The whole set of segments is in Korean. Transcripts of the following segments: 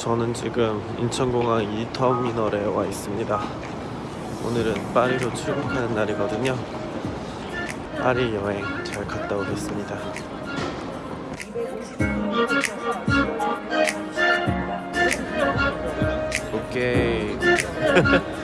저는 지금 인천공항 2터미널에 와 있습니다. 오늘은 파리로 출국하는 날이거든요. 파리 여행 잘 갔다 오겠습니다. 오케이.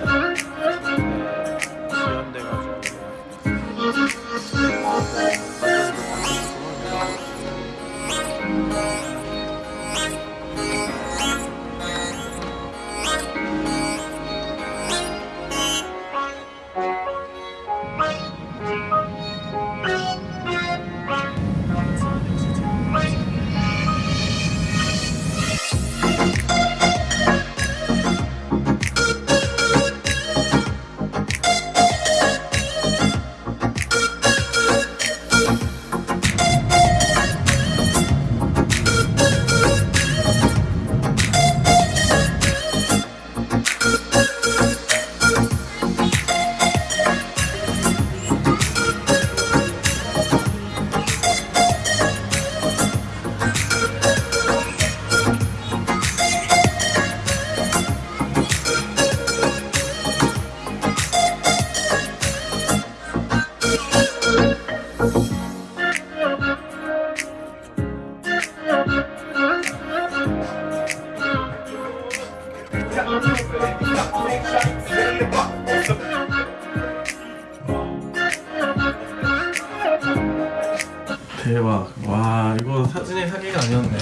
대박. 와, 이거 사진의 사기가 아니었네.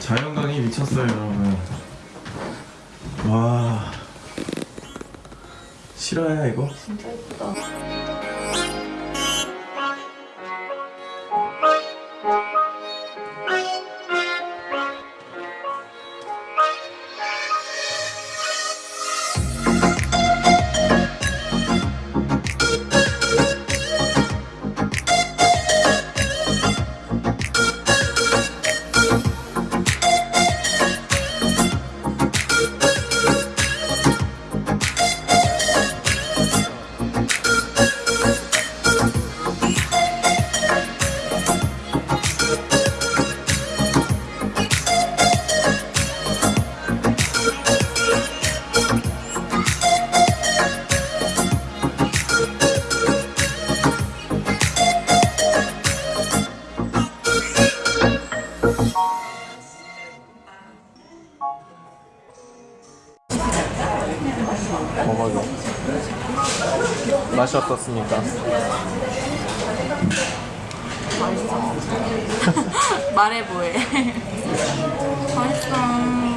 자연광이 미쳤어요, 여러분. 와. 실화야, 이거? 진짜 예쁘다. 먹어요. 맛이 어떻습니까? 말해 뭐해. 맛있어.